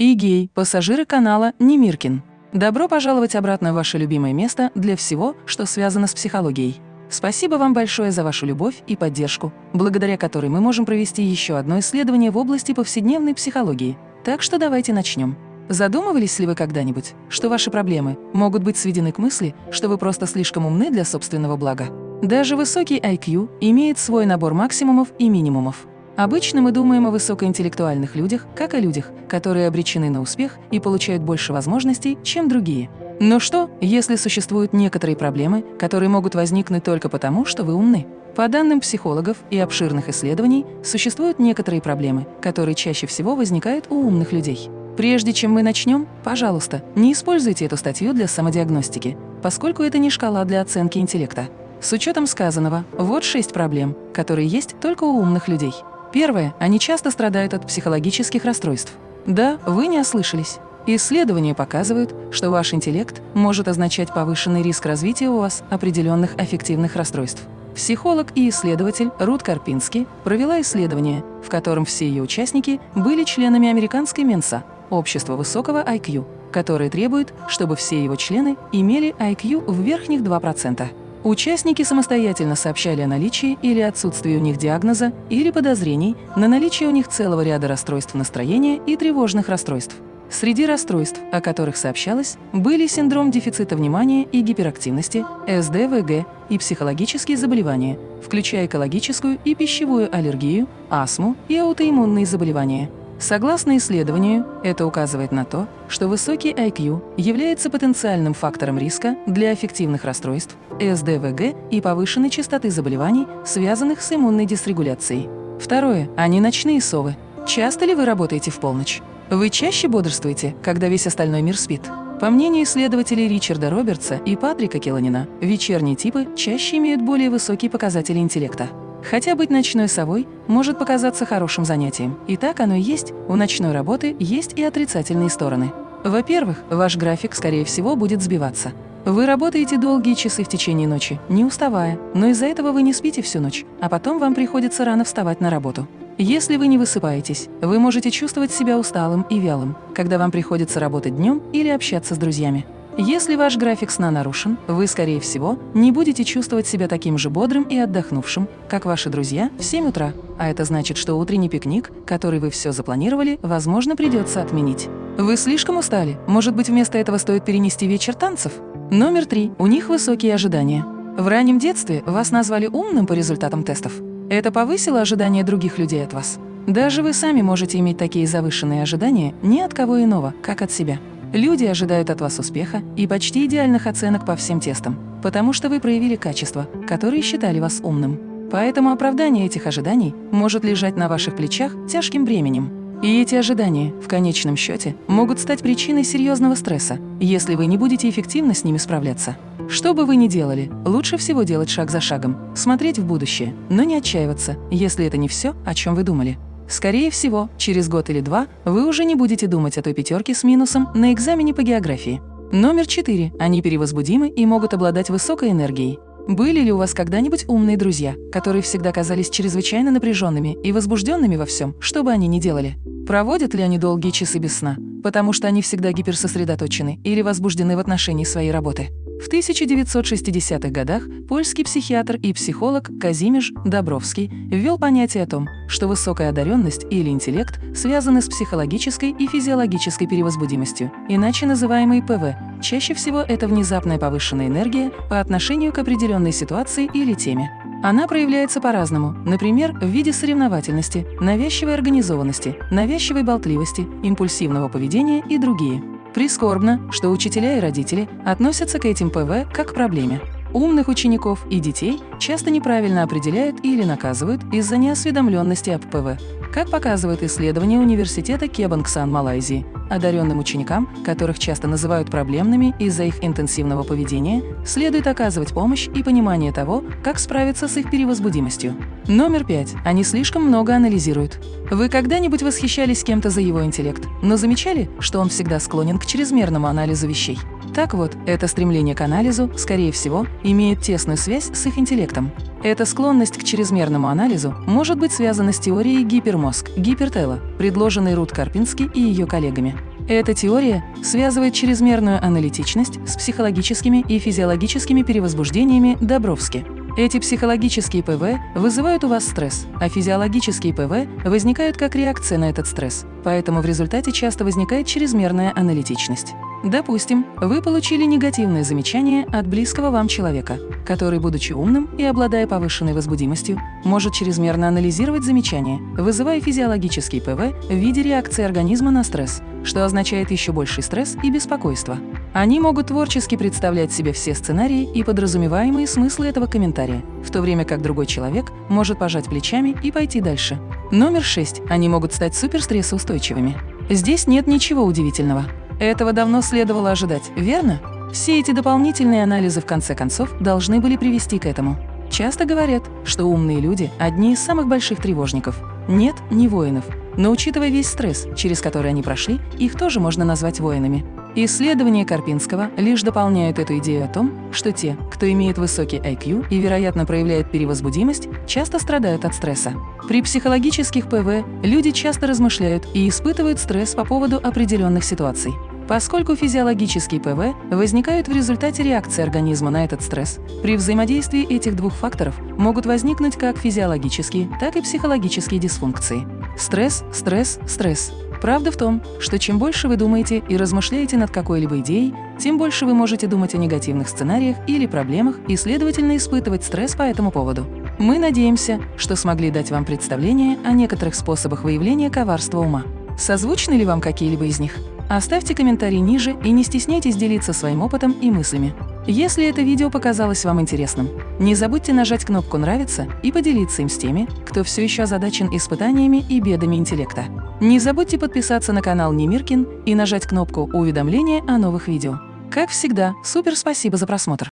и пассажиры канала Немиркин. Добро пожаловать обратно в ваше любимое место для всего, что связано с психологией. Спасибо вам большое за вашу любовь и поддержку, благодаря которой мы можем провести еще одно исследование в области повседневной психологии. Так что давайте начнем. Задумывались ли вы когда-нибудь, что ваши проблемы могут быть сведены к мысли, что вы просто слишком умны для собственного блага? Даже высокий IQ имеет свой набор максимумов и минимумов. Обычно мы думаем о высокоинтеллектуальных людях, как о людях, которые обречены на успех и получают больше возможностей, чем другие. Но что, если существуют некоторые проблемы, которые могут возникнуть только потому, что вы умны? По данным психологов и обширных исследований, существуют некоторые проблемы, которые чаще всего возникают у умных людей. Прежде чем мы начнем, пожалуйста, не используйте эту статью для самодиагностики, поскольку это не шкала для оценки интеллекта. С учетом сказанного, вот шесть проблем, которые есть только у умных людей. Первое. Они часто страдают от психологических расстройств. Да, вы не ослышались. Исследования показывают, что ваш интеллект может означать повышенный риск развития у вас определенных аффективных расстройств. Психолог и исследователь Рут Карпински провела исследование, в котором все ее участники были членами американской Менса – общества высокого IQ, которое требует, чтобы все его члены имели IQ в верхних 2%. Участники самостоятельно сообщали о наличии или отсутствии у них диагноза или подозрений на наличие у них целого ряда расстройств настроения и тревожных расстройств. Среди расстройств, о которых сообщалось, были синдром дефицита внимания и гиперактивности, СДВГ и психологические заболевания, включая экологическую и пищевую аллергию, астму и аутоиммунные заболевания – Согласно исследованию, это указывает на то, что высокий IQ является потенциальным фактором риска для аффективных расстройств, СДВГ и повышенной частоты заболеваний, связанных с иммунной дисрегуляцией. Второе. Они ночные совы. Часто ли вы работаете в полночь? Вы чаще бодрствуете, когда весь остальной мир спит? По мнению исследователей Ричарда Робертса и Патрика Келланина, вечерние типы чаще имеют более высокие показатели интеллекта. Хотя быть ночной совой может показаться хорошим занятием. И так оно и есть, у ночной работы есть и отрицательные стороны. Во-первых, ваш график, скорее всего, будет сбиваться. Вы работаете долгие часы в течение ночи, не уставая, но из-за этого вы не спите всю ночь, а потом вам приходится рано вставать на работу. Если вы не высыпаетесь, вы можете чувствовать себя усталым и вялым, когда вам приходится работать днем или общаться с друзьями. Если ваш график сна нарушен, вы, скорее всего, не будете чувствовать себя таким же бодрым и отдохнувшим, как ваши друзья в 7 утра. А это значит, что утренний пикник, который вы все запланировали, возможно, придется отменить. Вы слишком устали. Может быть, вместо этого стоит перенести вечер танцев? Номер три. У них высокие ожидания. В раннем детстве вас назвали умным по результатам тестов. Это повысило ожидания других людей от вас. Даже вы сами можете иметь такие завышенные ожидания ни от кого иного, как от себя. Люди ожидают от вас успеха и почти идеальных оценок по всем тестам, потому что вы проявили качества, которые считали вас умным. Поэтому оправдание этих ожиданий может лежать на ваших плечах тяжким бременем. И эти ожидания, в конечном счете, могут стать причиной серьезного стресса, если вы не будете эффективно с ними справляться. Что бы вы ни делали, лучше всего делать шаг за шагом, смотреть в будущее, но не отчаиваться, если это не все, о чем вы думали. Скорее всего, через год или два вы уже не будете думать о той пятерке с минусом на экзамене по географии. Номер четыре. Они перевозбудимы и могут обладать высокой энергией. Были ли у вас когда-нибудь умные друзья, которые всегда казались чрезвычайно напряженными и возбужденными во всем, что бы они ни делали? Проводят ли они долгие часы без сна, потому что они всегда гиперсосредоточены или возбуждены в отношении своей работы? В 1960-х годах польский психиатр и психолог Казимиш Добровский ввел понятие о том, что высокая одаренность или интеллект связаны с психологической и физиологической перевозбудимостью, иначе называемой ПВ. Чаще всего это внезапная повышенная энергия по отношению к определенной ситуации или теме. Она проявляется по-разному, например, в виде соревновательности, навязчивой организованности, навязчивой болтливости, импульсивного поведения и другие. Прискорбно, что учителя и родители относятся к этим ПВ как к проблеме. Умных учеников и детей часто неправильно определяют или наказывают из-за неосведомленности об ПВ. Как показывает исследование Университета Кебангсан Малайзии, одаренным ученикам, которых часто называют проблемными из-за их интенсивного поведения, следует оказывать помощь и понимание того, как справиться с их перевозбудимостью. Номер пять. Они слишком много анализируют. Вы когда-нибудь восхищались кем-то за его интеллект, но замечали, что он всегда склонен к чрезмерному анализу вещей? Так вот, это стремление к анализу, скорее всего, имеет тесную связь с их интеллектом. Эта склонность к чрезмерному анализу может быть связана с теорией гипермозг, гипертела, предложенной Рут Карпински и ее коллегами. Эта теория связывает чрезмерную аналитичность с психологическими и физиологическими перевозбуждениями Добровски. Эти психологические ПВ вызывают у вас стресс, а физиологические ПВ возникают как реакция на этот стресс, поэтому в результате часто возникает чрезмерная аналитичность. Допустим, вы получили негативное замечание от близкого вам человека, который, будучи умным и обладая повышенной возбудимостью, может чрезмерно анализировать замечание, вызывая физиологический ПВ в виде реакции организма на стресс, что означает еще больший стресс и беспокойство. Они могут творчески представлять себе все сценарии и подразумеваемые смыслы этого комментария, в то время как другой человек может пожать плечами и пойти дальше. Номер 6. Они могут стать суперстрессоустойчивыми. Здесь нет ничего удивительного. Этого давно следовало ожидать, верно? Все эти дополнительные анализы в конце концов должны были привести к этому. Часто говорят, что умные люди – одни из самых больших тревожников. Нет, не воинов. Но учитывая весь стресс, через который они прошли, их тоже можно назвать воинами. Исследования Карпинского лишь дополняют эту идею о том, что те, кто имеет высокий IQ и, вероятно, проявляет перевозбудимость, часто страдают от стресса. При психологических ПВ люди часто размышляют и испытывают стресс по поводу определенных ситуаций. Поскольку физиологические ПВ возникают в результате реакции организма на этот стресс, при взаимодействии этих двух факторов могут возникнуть как физиологические, так и психологические дисфункции. Стресс, стресс, стресс. Правда в том, что чем больше вы думаете и размышляете над какой-либо идеей, тем больше вы можете думать о негативных сценариях или проблемах и, следовательно, испытывать стресс по этому поводу. Мы надеемся, что смогли дать вам представление о некоторых способах выявления коварства ума. Созвучны ли вам какие-либо из них? Оставьте комментарий ниже и не стесняйтесь делиться своим опытом и мыслями. Если это видео показалось вам интересным, не забудьте нажать кнопку «Нравится» и поделиться им с теми, кто все еще озадачен испытаниями и бедами интеллекта. Не забудьте подписаться на канал Немиркин и нажать кнопку «Уведомления о новых видео». Как всегда, супер спасибо за просмотр!